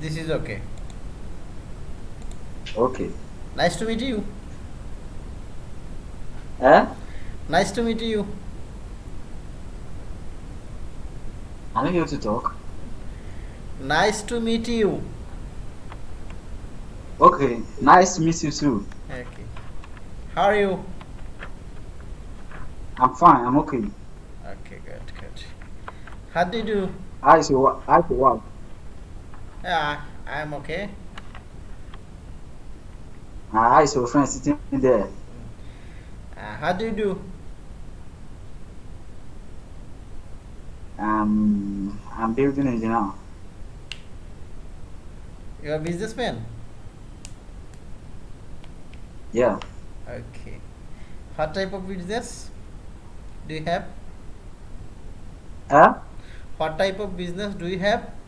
This is okay. Okay. Nice to meet you. Eh? Nice to meet you. I'm able to talk. Nice to meet you. Okay. Nice to meet you too. Okay. How are you? I'm fine. I'm okay. Okay, good, good. How do you do? Your wo- how is your work? Yeah, I'm okay. Ah, so your friend sitting there? Uh, how do you do? Um, I'm building engineer. You're a businessman? Yeah. Okay. What type of business do you have? Eh? What type of business do you have?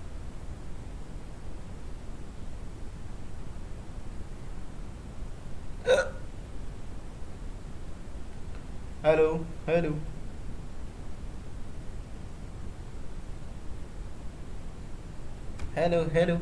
Hello, hello. Hello, hello.